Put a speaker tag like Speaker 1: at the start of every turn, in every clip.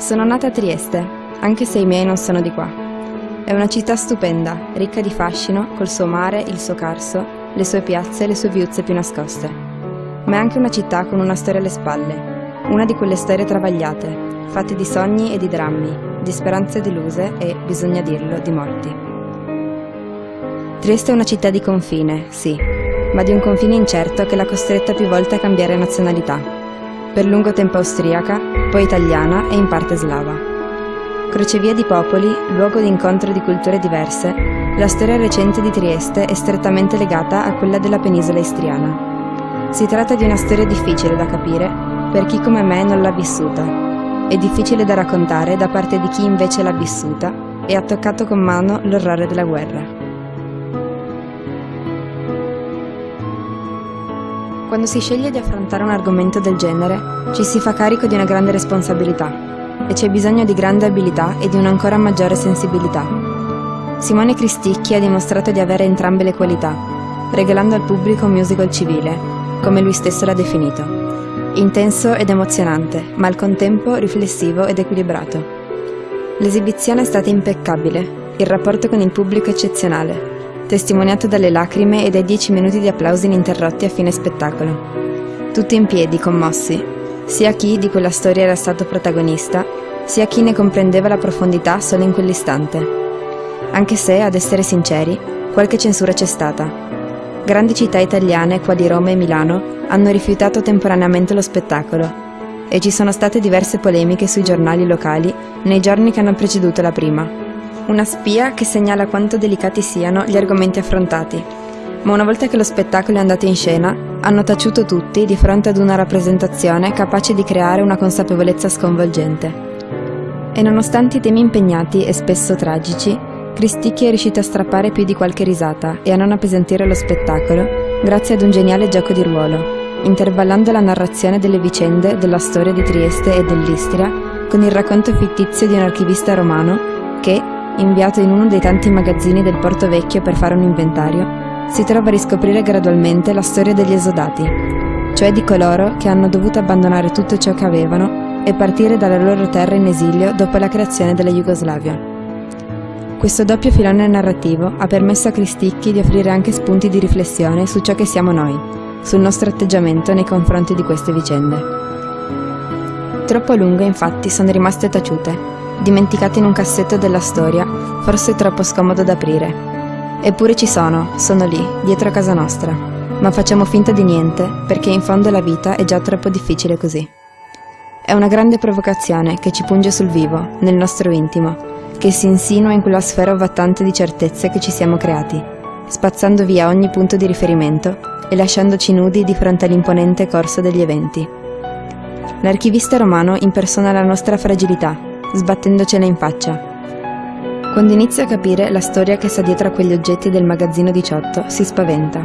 Speaker 1: Sono nata a Trieste, anche se i miei non sono di qua. È una città stupenda, ricca di fascino, col suo mare, il suo carso, le sue piazze e le sue viuzze più nascoste. Ma è anche una città con una storia alle spalle, una di quelle storie travagliate, fatte di sogni e di drammi, di speranze deluse e, bisogna dirlo, di morti. Trieste è una città di confine, sì, ma di un confine incerto che l'ha costretta più volte a cambiare nazionalità per lungo tempo austriaca, poi italiana e in parte slava. Crocevia di popoli, luogo di incontro di culture diverse, la storia recente di Trieste è strettamente legata a quella della penisola istriana. Si tratta di una storia difficile da capire per chi come me non l'ha vissuta e difficile da raccontare da parte di chi invece l'ha vissuta e ha toccato con mano l'orrore della guerra. Quando si sceglie di affrontare un argomento del genere, ci si fa carico di una grande responsabilità e c'è bisogno di grande abilità e di un'ancora maggiore sensibilità. Simone Cristicchi ha dimostrato di avere entrambe le qualità, regalando al pubblico un musical civile, come lui stesso l'ha definito. Intenso ed emozionante, ma al contempo riflessivo ed equilibrato. L'esibizione è stata impeccabile, il rapporto con il pubblico eccezionale, testimoniato dalle lacrime e dai dieci minuti di applausi ininterrotti a fine spettacolo. Tutti in piedi, commossi, sia chi di quella storia era stato protagonista, sia chi ne comprendeva la profondità solo in quell'istante. Anche se, ad essere sinceri, qualche censura c'è stata. Grandi città italiane, quali Roma e Milano, hanno rifiutato temporaneamente lo spettacolo e ci sono state diverse polemiche sui giornali locali nei giorni che hanno preceduto la prima. Una spia che segnala quanto delicati siano gli argomenti affrontati. Ma una volta che lo spettacolo è andato in scena, hanno taciuto tutti di fronte ad una rappresentazione capace di creare una consapevolezza sconvolgente. E nonostante i temi impegnati e spesso tragici, Cristicchi è riuscito a strappare più di qualche risata e a non appesantire lo spettacolo grazie ad un geniale gioco di ruolo, intervallando la narrazione delle vicende della storia di Trieste e dell'Istria con il racconto fittizio di un archivista romano che, inviato in uno dei tanti magazzini del Porto Vecchio per fare un inventario, si trova a riscoprire gradualmente la storia degli esodati, cioè di coloro che hanno dovuto abbandonare tutto ciò che avevano e partire dalla loro terra in esilio dopo la creazione della Jugoslavia. Questo doppio filone narrativo ha permesso a Cristicchi di offrire anche spunti di riflessione su ciò che siamo noi, sul nostro atteggiamento nei confronti di queste vicende. Troppo a lungo infatti sono rimaste taciute dimenticati in un cassetto della storia, forse troppo scomodo da aprire. Eppure ci sono, sono lì, dietro a casa nostra. Ma facciamo finta di niente, perché in fondo la vita è già troppo difficile così. È una grande provocazione che ci punge sul vivo, nel nostro intimo, che si insinua in quella sfera ovattante di certezze che ci siamo creati, spazzando via ogni punto di riferimento e lasciandoci nudi di fronte all'imponente corso degli eventi. L'archivista romano impersona la nostra fragilità, sbattendocela in faccia. Quando inizia a capire la storia che sta dietro a quegli oggetti del magazzino 18, si spaventa.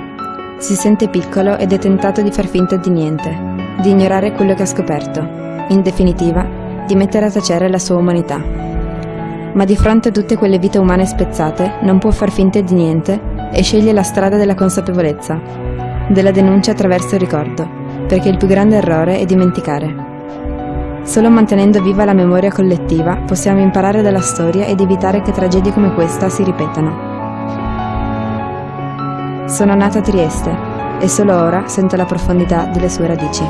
Speaker 1: Si sente piccolo ed è tentato di far finta di niente, di ignorare quello che ha scoperto, in definitiva, di mettere a tacere la sua umanità. Ma di fronte a tutte quelle vite umane spezzate, non può far finta di niente e sceglie la strada della consapevolezza, della denuncia attraverso il ricordo, perché il più grande errore è dimenticare. Solo mantenendo viva la memoria collettiva possiamo imparare dalla storia ed evitare che tragedie come questa si ripetano. Sono nata a Trieste e solo ora sento la profondità delle sue radici.